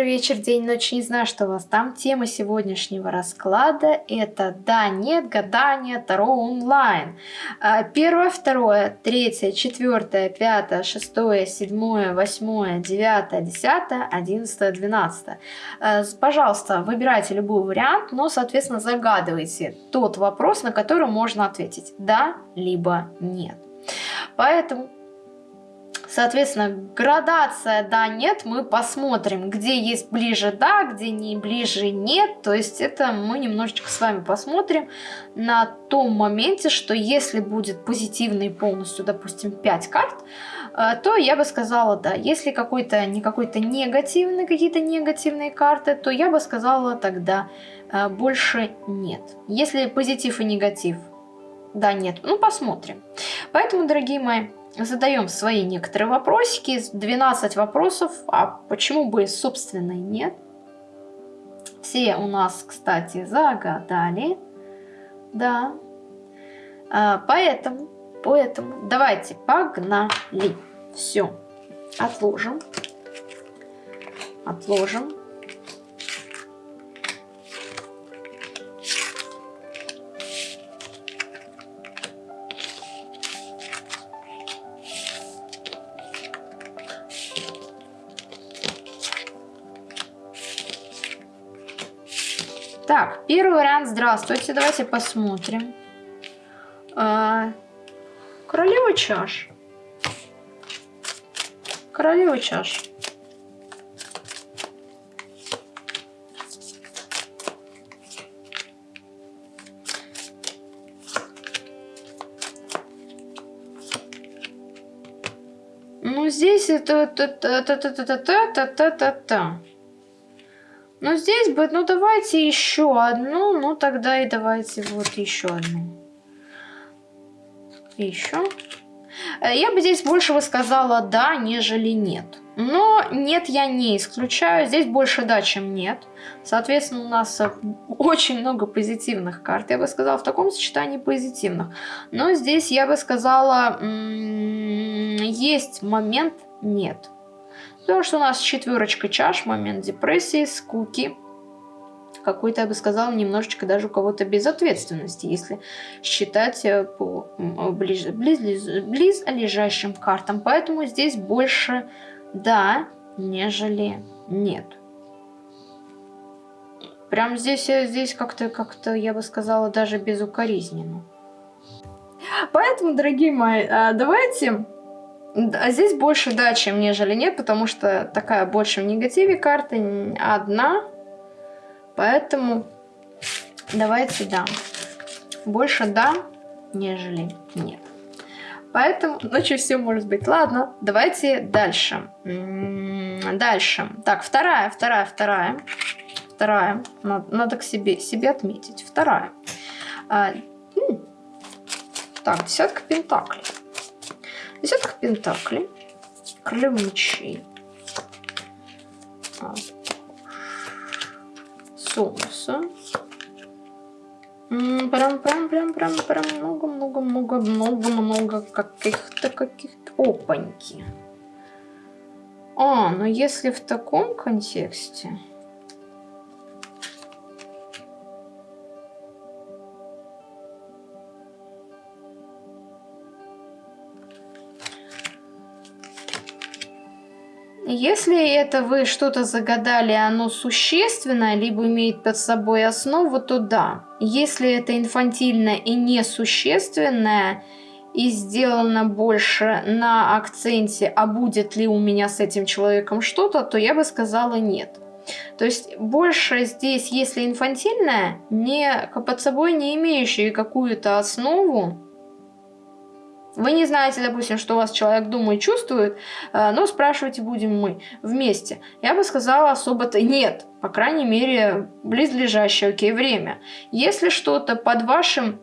утро, вечер, день, ночь, не знаю, что у вас там. Тема сегодняшнего расклада это да, нет, гадание, Таро онлайн. А, первое, второе, третье, четвертое, пятое, шестое, седьмое, восьмое, девятое, десятое, одиннадцатое, двенадцатое. А, пожалуйста, выбирайте любой вариант, но, соответственно, загадывайте тот вопрос, на который можно ответить да, либо нет. Поэтому Соответственно, градация да, нет, мы посмотрим, где есть ближе да, где не ближе нет. То есть это мы немножечко с вами посмотрим на том моменте, что если будет позитивный полностью, допустим, 5 карт, э, то я бы сказала да. Если какой-то не какой-то негативный, какие-то негативные карты, то я бы сказала тогда э, больше нет. Если позитив и негатив, да, нет, ну посмотрим. Поэтому, дорогие мои, задаем свои некоторые вопросики, 12 вопросов, а почему бы, собственно, нет. Все у нас, кстати, загадали, да. А, поэтому, поэтому давайте погнали. Все, отложим, отложим. Так, первый вариант. Здравствуйте. Давайте посмотрим. А, королева чаш. Королева чаш. Ну, здесь это... Та-та-та-та-та-та-та-та-та. Но здесь бы, ну давайте еще одну, ну тогда и давайте вот еще одну. еще. Э, я бы здесь больше бы сказала да, нежели нет. Но нет я не исключаю, здесь больше да, чем нет. Соответственно, у нас э, очень много позитивных карт, я бы сказала, в таком сочетании позитивных. Но здесь я бы сказала, есть момент нет. Потому что у нас четверочка чаш, момент депрессии, скуки. Какой-то, я бы сказала, немножечко даже у кого-то безответственности, если считать э, по близ, близ, близ лежащим картам. Поэтому здесь больше да, нежели нет. Прям здесь, э, здесь как-то, как-то, я бы сказала, даже безукоризненно. Поэтому, дорогие мои, а, давайте а здесь больше да, чем нежели нет, потому что такая больше в негативе карта, одна. Поэтому давайте да. Больше да, нежели нет. Поэтому ночью все может быть. Ладно, давайте дальше. Дальше. Так, вторая, вторая, вторая. Вторая. Надо, надо к себе, себе отметить. Вторая. А, так, десятка пентаклей. Десятка пентаклей. Королева мечей. Солнце. Прям, прям, прям, прям, прям много, много, много, много, много каких-то, каких-то опаньки. А, но если в таком контексте... Если это вы что-то загадали, оно существенное, либо имеет под собой основу, то да. Если это инфантильное и несущественное, и сделано больше на акценте, а будет ли у меня с этим человеком что-то, то я бы сказала нет. То есть больше здесь, если инфантильное, не, под собой не имеющее какую-то основу, вы не знаете, допустим, что у вас человек думает, чувствует, э, но спрашивать будем мы вместе. Я бы сказала особо-то нет, по крайней мере, близлежащее окей, время. Если что-то под вашим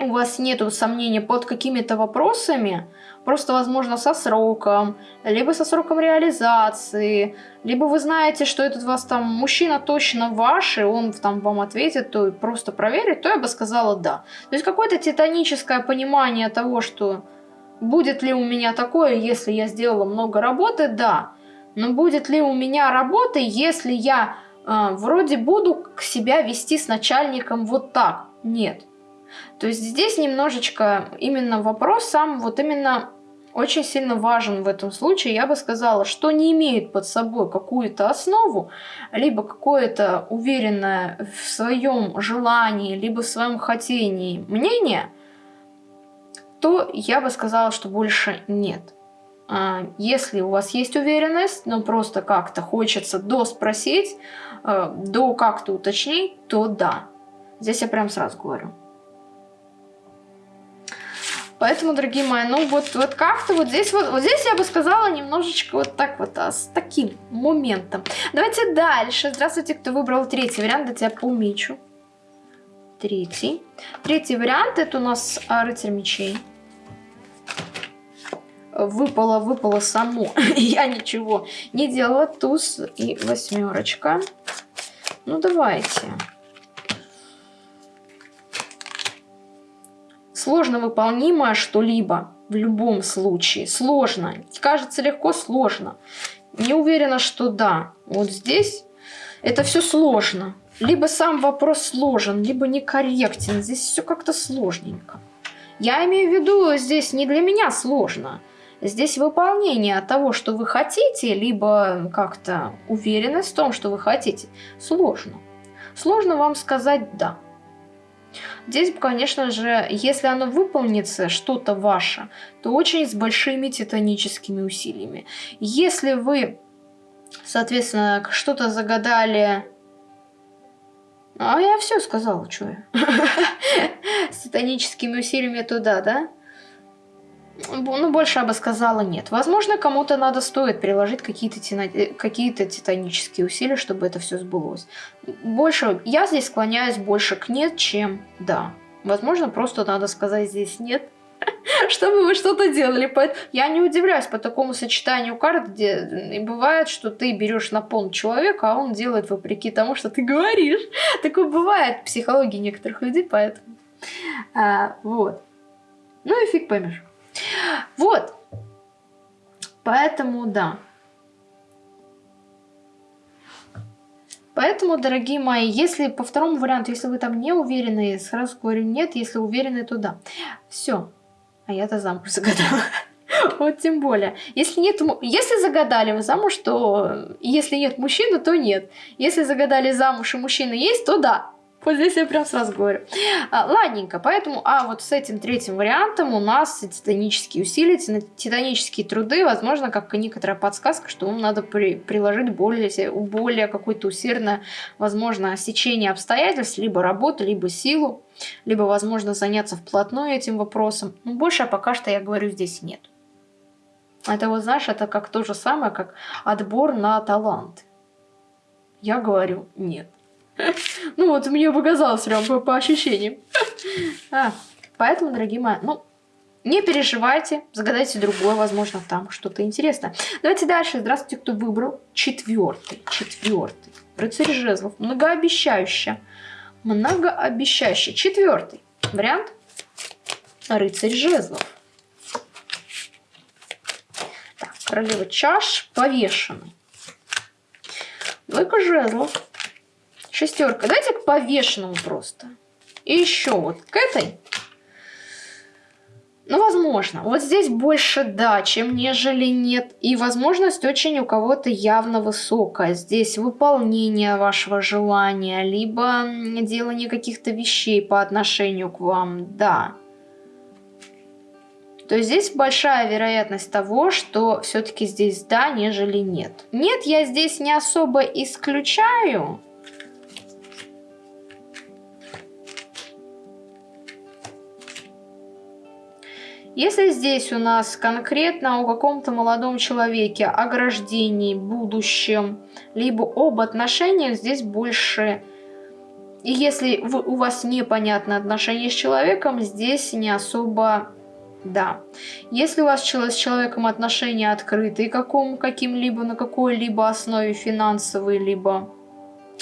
у вас нету сомнений под какими-то вопросами, просто, возможно, со сроком, либо со сроком реализации, либо вы знаете, что этот вас там мужчина точно ваш, и он там вам ответит, то просто проверить, то я бы сказала да. То есть какое-то титаническое понимание того, что будет ли у меня такое, если я сделала много работы, да. Но будет ли у меня работа, если я э, вроде буду себя вести с начальником вот так? Нет. То есть здесь немножечко именно вопрос сам вот именно очень сильно важен в этом случае. Я бы сказала, что не имеет под собой какую-то основу, либо какое-то уверенное в своем желании, либо в своем хотении мнение, то я бы сказала, что больше нет. А, если у вас есть уверенность, но просто как-то хочется доспросить, э, до как-то уточнить, то да. Здесь я прям сразу говорю. Поэтому, дорогие мои, ну вот, вот как-то вот здесь вот, вот здесь я бы сказала немножечко вот так вот, а, с таким моментом. Давайте дальше. Здравствуйте, кто выбрал третий вариант, да тебя помечу. Третий. Третий вариант, это у нас а, рыцарь мечей выпало, выпало само. Я ничего не делала. Туз и восьмерочка. Ну, давайте. Сложно выполнимое что-либо в любом случае. Сложно. Кажется легко, сложно. Не уверена, что да. Вот здесь это все сложно. Либо сам вопрос сложен, либо некорректен. Здесь все как-то сложненько. Я имею в виду, здесь не для меня сложно. Здесь выполнение того, что вы хотите, либо как-то уверенность в том, что вы хотите, сложно. Сложно вам сказать «да». Здесь, конечно же, если оно выполнится, что-то ваше, то очень с большими титаническими усилиями. Если вы, соответственно, что-то загадали... А я все сказала, что я. С титаническими усилиями туда, да? Ну, больше я бы сказала нет. Возможно, кому-то надо стоит приложить какие-то э, какие титанические усилия, чтобы это все сбылось. Больше, я здесь склоняюсь больше к нет, чем да. Возможно, просто надо сказать здесь нет, чтобы вы что-то делали. Я не удивляюсь по такому сочетанию карт, где бывает, что ты берешь на пон человека, а он делает вопреки тому, что ты говоришь. Такое бывает в психологии некоторых людей, поэтому... А, вот. Ну и фиг поймешь. Вот. Поэтому да. Поэтому, дорогие мои, если по второму варианту, если вы там не уверены, сразу говорю нет, если уверены, то да. Все. А я-то замуж загадала. Вот тем более. Если, нет, если загадали вы замуж, то если нет мужчины, то нет. Если загадали замуж и мужчина есть, то да. Вот здесь я прям сразу говорю. А, ладненько, поэтому, а вот с этим третьим вариантом у нас титанические усилия, титанические труды, возможно, как некоторая подсказка, что вам надо при, приложить более, более какое-то усердное, возможно, сечение обстоятельств, либо работу, либо силу, либо, возможно, заняться вплотную этим вопросом. Но больше пока что, я говорю, здесь нет. Это вот, знаешь, это как то же самое, как отбор на талант. Я говорю, нет. Ну вот, мне показалось прям по, по ощущениям. А, поэтому, дорогие мои, ну, не переживайте, загадайте другое, возможно, там что-то интересное. Давайте дальше. Здравствуйте, кто выбрал четвертый. Четвертый. Рыцарь жезлов. Многообещающий. Многообещающий. Четвертый вариант. Рыцарь жезлов. Так, королева чаш повешенный. Двойка жезлов. Шестерка. Давайте к повешенному просто. И еще вот к этой. Ну, возможно. Вот здесь больше да, чем нежели нет. И возможность очень у кого-то явно высокая. Здесь выполнение вашего желания, либо делание каких-то вещей по отношению к вам. Да. То есть здесь большая вероятность того, что все-таки здесь да, нежели нет. Нет, я здесь не особо исключаю. Если здесь у нас конкретно о каком-то молодом человеке, о ограждении, будущем, либо об отношениях, здесь больше... И если вы, у вас непонятно отношения с человеком, здесь не особо... Да. Если у вас с человеком отношения открытые каким-либо, на какой-либо основе финансовой, либо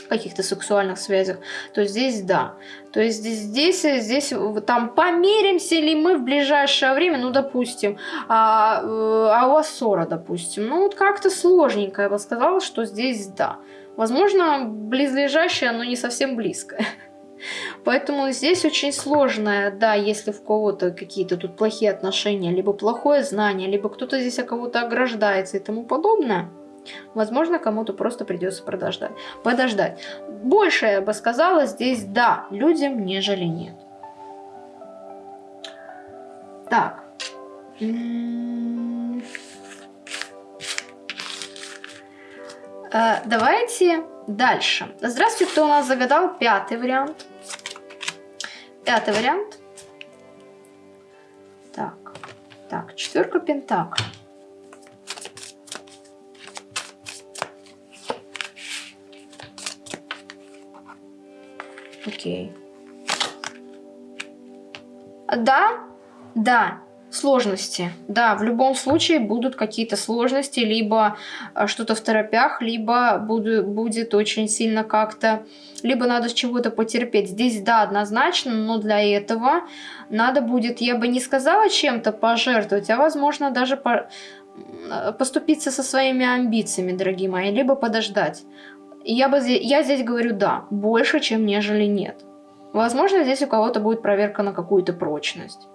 каких-то сексуальных связях, то здесь да. То есть здесь, здесь, здесь там помиримся ли мы в ближайшее время, ну, допустим, а, э, а у вас ссора, допустим. Ну, вот как-то сложненько, я бы сказала, что здесь да. Возможно, близлежащее, но не совсем близкое. Поэтому здесь очень сложное, да, если в кого-то какие-то тут плохие отношения, либо плохое знание, либо кто-то здесь о кого-то ограждается и тому подобное. Возможно, кому-то просто придется подождать. подождать. Больше, я бы сказала, здесь да, людям, нежели нет. Так. Э, давайте дальше. Здравствуйте, кто у нас загадал пятый вариант. Пятый вариант. Так, так, четверка пентаклей. Окей. Да, да, сложности. Да, в любом случае будут какие-то сложности, либо э, что-то в торопях, либо буду, будет очень сильно как-то, либо надо с чего-то потерпеть. Здесь, да, однозначно, но для этого надо будет, я бы не сказала чем-то пожертвовать, а возможно даже по поступиться со своими амбициями, дорогие мои, либо подождать. Я, бы, я здесь говорю да, больше, чем нежели нет. Возможно, здесь у кого-то будет проверка на какую-то прочность.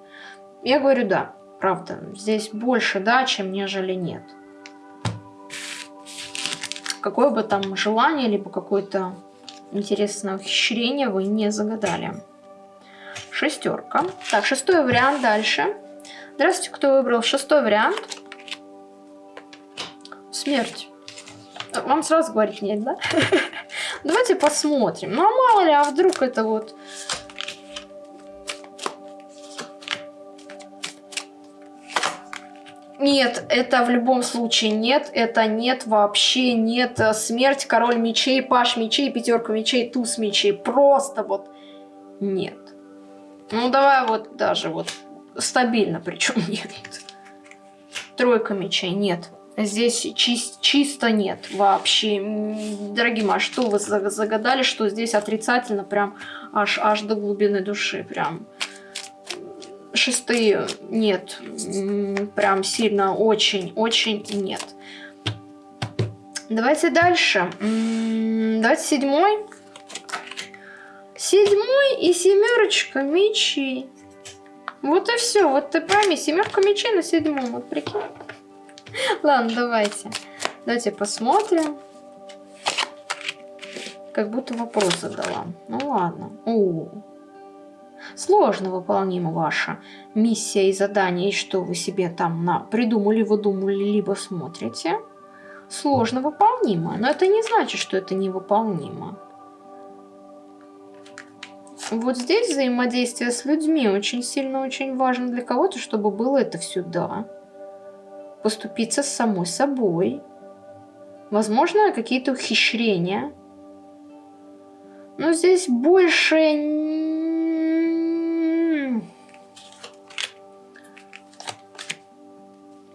Я говорю да, правда. Здесь больше да, чем нежели нет. Какое бы там желание, либо какое-то интересное ухищрение вы не загадали. Шестерка. Так, шестой вариант дальше. Здравствуйте, кто выбрал шестой вариант? Смерть. Вам сразу говорить нет, да? Давайте посмотрим. Ну, а мало ли, а вдруг это вот... Нет, это в любом случае нет, это нет, вообще нет. Смерть, король мечей, паш мечей, пятерка мечей, туз мечей. Просто вот нет. Ну, давай вот даже вот стабильно, причем нет. Тройка мечей, нет. Здесь чис чисто нет вообще. Дорогие мои, что вы загадали, что здесь отрицательно прям аж, аж до глубины души. Прям шестые нет. Прям сильно очень-очень нет. Давайте дальше. Давайте седьмой. Седьмой и семерочка мечей. Вот и все. Вот ты пойми, семерка мечей на седьмом. Вот прикинь. Ладно, давайте. Давайте посмотрим. Как будто вопрос задала. Ну ладно. О, Сложно выполнима ваша миссия и задание, и что вы себе там на придумали, выдумали, либо смотрите. Сложно выполнимо, но это не значит, что это невыполнимо. Вот здесь взаимодействие с людьми очень сильно, очень важно для кого-то, чтобы было это все «да» поступиться с самой собой. Возможно, какие-то ухищрения. Но здесь больше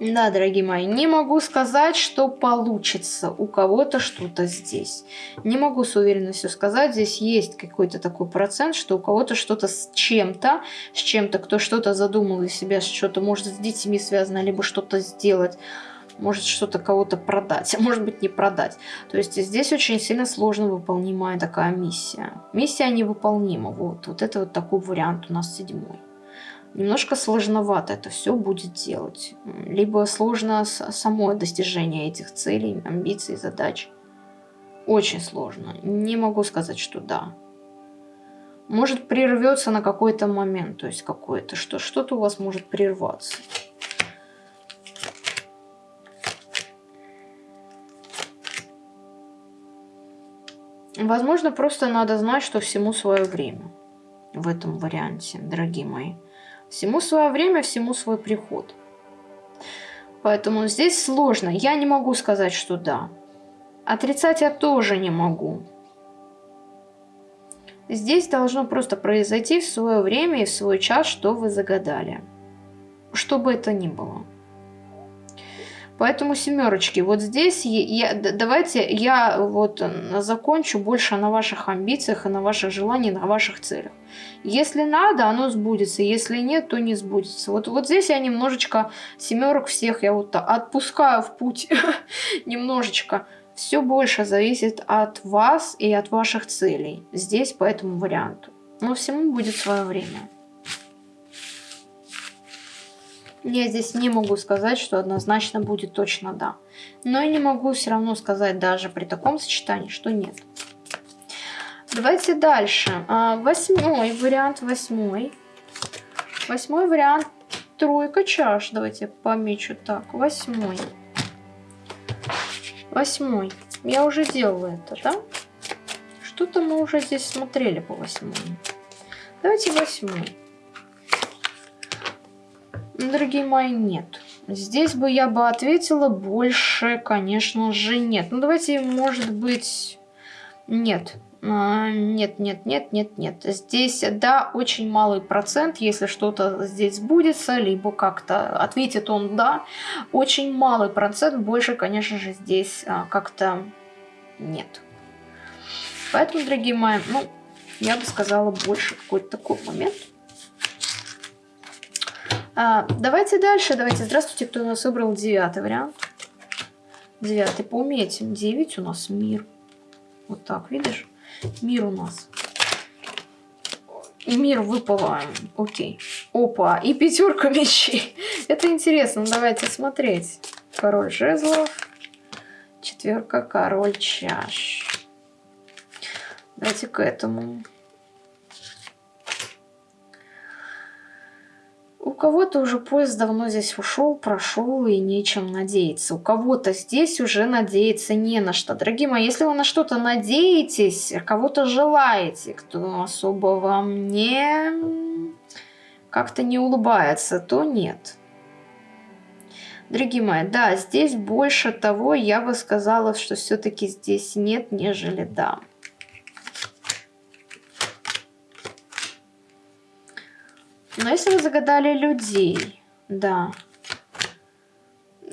Да, дорогие мои, не могу сказать, что получится у кого-то что-то здесь. Не могу с уверенностью сказать, здесь есть какой-то такой процент, что у кого-то что-то с чем-то, с чем-то, кто что-то задумал из себя, что-то может с детьми связано, либо что-то сделать может что-то кого-то продать, а может быть не продать. То есть здесь очень сильно сложно выполнимая такая миссия. Миссия невыполнима. Вот, вот это вот такой вариант у нас седьмой немножко сложновато это все будет делать. Либо сложно само достижение этих целей, амбиций, задач. Очень сложно. Не могу сказать, что да. Может прервется на какой-то момент, то есть какое-то, что что-то у вас может прерваться. Возможно, просто надо знать, что всему свое время в этом варианте, дорогие мои. Всему свое время, всему свой приход. Поэтому здесь сложно. Я не могу сказать, что да. Отрицать я тоже не могу. Здесь должно просто произойти в свое время и в свой час, что вы загадали. Что бы это ни было. Поэтому семерочки. Вот здесь я, давайте я вот закончу больше на ваших амбициях и на ваших желаниях, на ваших целях. Если надо, оно сбудется. Если нет, то не сбудется. Вот, вот здесь я немножечко семерок всех я вот отпускаю в путь. немножечко. Все больше зависит от вас и от ваших целей. Здесь по этому варианту. Но всему будет свое время. Я здесь не могу сказать, что однозначно будет точно да. Но я не могу все равно сказать даже при таком сочетании, что нет. Давайте дальше. А, восьмой вариант, восьмой. Восьмой вариант, тройка чаш. Давайте помечу так, восьмой. Восьмой. Я уже делала это, да? Что-то мы уже здесь смотрели по восьмому. Давайте восьмой. Дорогие мои, нет. Здесь бы я бы ответила больше, конечно же, нет. Ну, давайте, может быть, нет. А, нет, нет, нет, нет, нет. Здесь, да, очень малый процент, если что-то здесь сбудется, либо как-то ответит он «да». Очень малый процент, больше, конечно же, здесь а, как-то нет. Поэтому, дорогие мои, ну, я бы сказала больше какой-то такой момент. А, давайте дальше. Давайте. Здравствуйте, кто у нас выбрал девятый вариант. Девятый. По уметям. Девять у нас мир. Вот так, видишь? Мир у нас. Мир выпало. Окей. Опа. И пятерка мечей. Это интересно. Давайте смотреть. Король жезлов. Четверка. Король чаш. Давайте к этому. Кого-то уже поезд давно здесь ушел, прошел и нечем надеяться. У кого-то здесь уже надеяться не на что. Дорогие мои, если вы на что-то надеетесь, кого-то желаете, кто особо вам не как-то не улыбается, то нет. Дорогие мои, да, здесь больше того, я бы сказала, что все-таки здесь нет, нежели да. Но если вы загадали людей, да.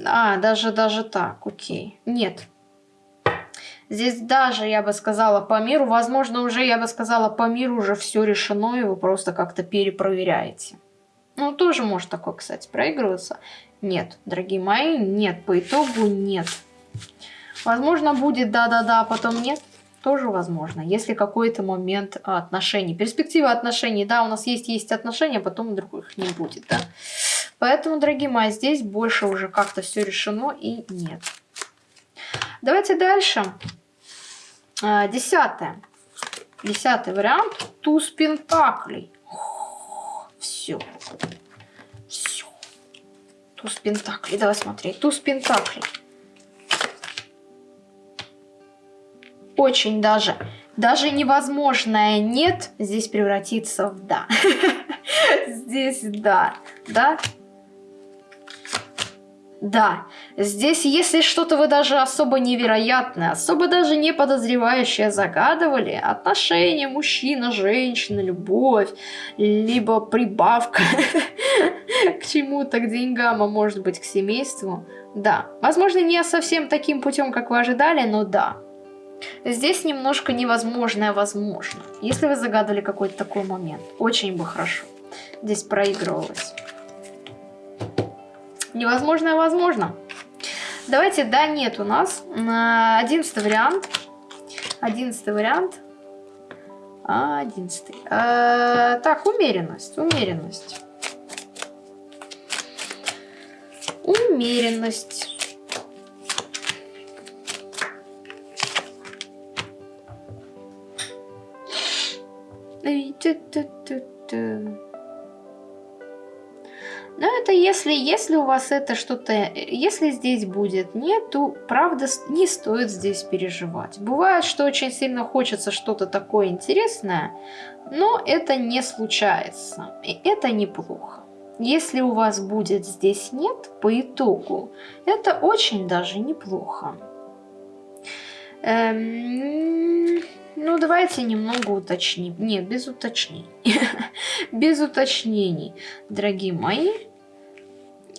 А, даже, даже так, окей. Нет. Здесь даже, я бы сказала, по миру, возможно, уже, я бы сказала, по миру уже все решено, и вы просто как-то перепроверяете. Ну, тоже может такое, кстати, проигрываться. Нет, дорогие мои, нет, по итогу нет. Возможно, будет да-да-да, а потом нет тоже возможно, если какой-то момент отношений. Перспектива отношений, да, у нас есть, есть отношения, потом других не будет, да. Поэтому, дорогие мои, здесь больше уже как-то все решено и нет. Давайте дальше. А, десятое. Десятый вариант. Туз пентаклей. Все. Все. Туз пентаклей. Давай смотреть. Туз пентаклей. Очень даже, даже невозможное «нет» здесь превратится в «да». Здесь «да», да, да, здесь, если что-то вы даже особо невероятное, особо даже не подозревающее загадывали, отношения мужчина, женщина, любовь, либо прибавка к чему-то, к деньгам, а может быть к семейству, да. Возможно, не совсем таким путем, как вы ожидали, но да. Здесь немножко невозможное возможно. Если вы загадали какой-то такой момент, очень бы хорошо. Здесь проигрывалось. Невозможное возможно. Давайте, да, нет у нас. Одиннадцатый вариант. Одиннадцатый вариант. Одиннадцатый. А, так, умеренность, умеренность. Умеренность. Но это если, если у вас это что-то, если здесь будет нет, то правда не стоит здесь переживать. Бывает, что очень сильно хочется что-то такое интересное, но это не случается. И это неплохо. Если у вас будет здесь нет, по итогу, это очень даже неплохо. Эм, ну, давайте немного уточним. Нет, без уточнений. без уточнений, дорогие мои.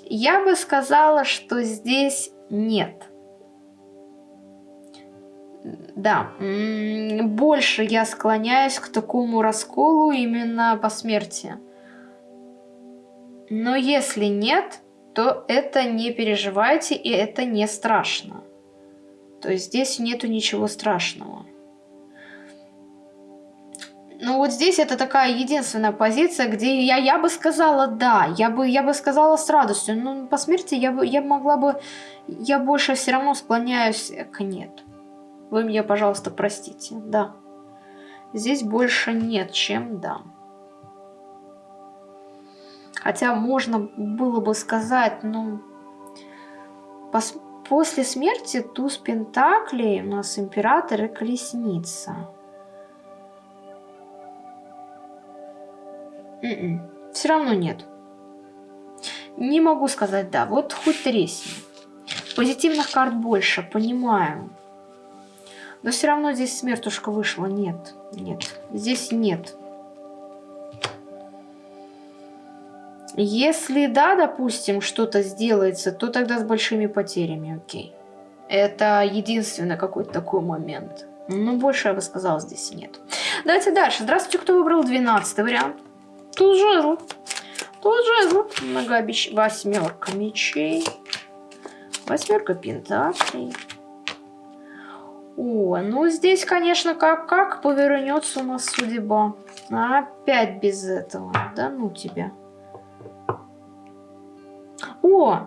Я бы сказала, что здесь нет. Да, больше я склоняюсь к такому расколу именно по смерти. Но если нет, то это не переживайте и это не страшно. То есть здесь нету ничего страшного. Ну вот здесь это такая единственная позиция, где я, я бы сказала да, я бы, я бы сказала с радостью, но по смерти я, бы, я могла бы, я больше все равно склоняюсь к нет. Вы меня, пожалуйста, простите, да. Здесь больше нет, чем да. Хотя можно было бы сказать, ну, пос после смерти туз Пентаклей у нас император и колесница. М м-м, Все равно нет. Не могу сказать да. Вот хоть тресни. Позитивных карт больше, понимаю. Но все равно здесь смертушка вышла. Нет, нет. Здесь нет. Если да, допустим, что-то сделается, то тогда с большими потерями, окей. Это единственный какой-то такой момент. Ну, больше я бы сказала, здесь нет. Давайте дальше. Здравствуйте, кто выбрал 12 вариант? Тут жезл. Тут жезл. Многообещ... Восьмерка мечей. Восьмерка пентаклей. О, ну здесь, конечно, как, как повернется у нас судьба. Опять без этого. Да ну тебя. О,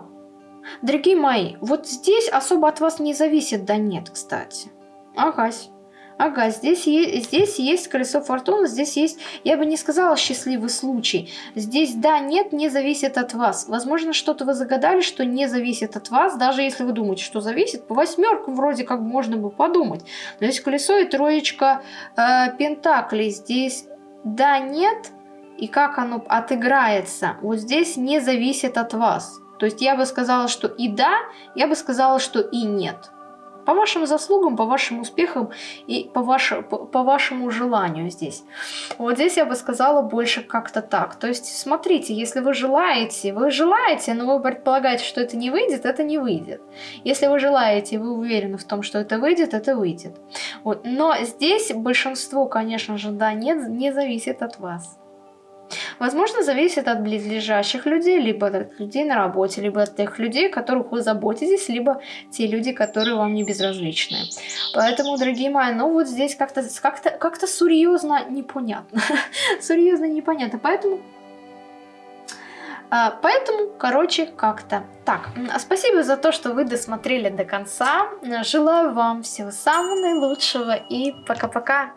дорогие мои, вот здесь особо от вас не зависит, да нет, кстати. Агась. Ага, здесь, здесь есть колесо фортуны, здесь есть, я бы не сказала счастливый случай. Здесь да, нет, не зависит от вас. Возможно, что-то вы загадали, что не зависит от вас, даже если вы думаете, что зависит. По восьмеркам вроде как можно бы подумать. Но здесь колесо и троечка э, пентаклей. Здесь да, нет, и как оно отыграется, вот здесь не зависит от вас. То есть я бы сказала, что и да, я бы сказала, что и нет. По вашим заслугам, по вашим успехам и по, ваше, по, по вашему желанию здесь. Вот здесь я бы сказала больше как-то так. То есть смотрите, если вы желаете, вы желаете, но вы предполагаете, что это не выйдет, это не выйдет. Если вы желаете, вы уверены в том, что это выйдет, это выйдет. Вот. Но здесь большинство, конечно же, да, нет, не зависит от вас. Возможно, зависит от близлежащих людей, либо от людей на работе, либо от тех людей, которых вы заботитесь, либо те люди, которые вам не безразличны. Поэтому, дорогие мои, ну вот здесь как-то как -то, как -то серьезно непонятно. серьезно непонятно. Поэтому а, Поэтому, короче, как-то так. Спасибо за то, что вы досмотрели до конца. Желаю вам всего самого наилучшего и пока-пока.